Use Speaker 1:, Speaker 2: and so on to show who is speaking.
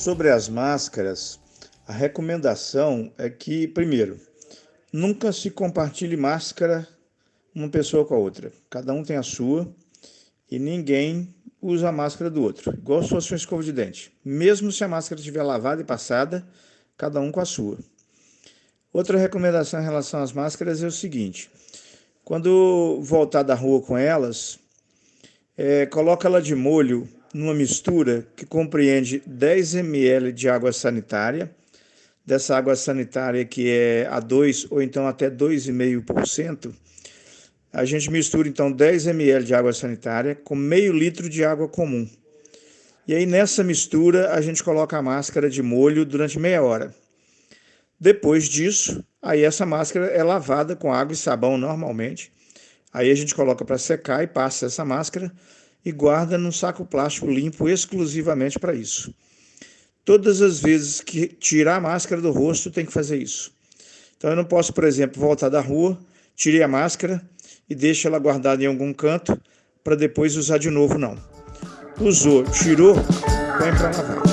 Speaker 1: Sobre as máscaras, a recomendação é que, primeiro, nunca se compartilhe máscara uma pessoa com a outra. Cada um tem a sua e ninguém usa a máscara do outro, igual se fosse uma escova de dente. Mesmo se a máscara estiver lavada e passada, cada um com a sua. Outra recomendação em relação às máscaras é o seguinte: quando voltar da rua com elas, é, coloca ela de molho numa mistura que compreende 10 ml de água sanitária, dessa água sanitária que é a 2 ou então até 2,5%, a gente mistura então 10 ml de água sanitária com meio litro de água comum. E aí nessa mistura a gente coloca a máscara de molho durante meia hora. Depois disso, aí essa máscara é lavada com água e sabão normalmente. Aí a gente coloca para secar e passa essa máscara e guarda num saco plástico limpo exclusivamente para isso. Todas as vezes que tirar a máscara do rosto, tem que fazer isso. Então eu não posso, por exemplo, voltar da rua, tirei a máscara e deixo ela guardada em algum canto para depois usar de novo, não. Usou, tirou, põe para lavar.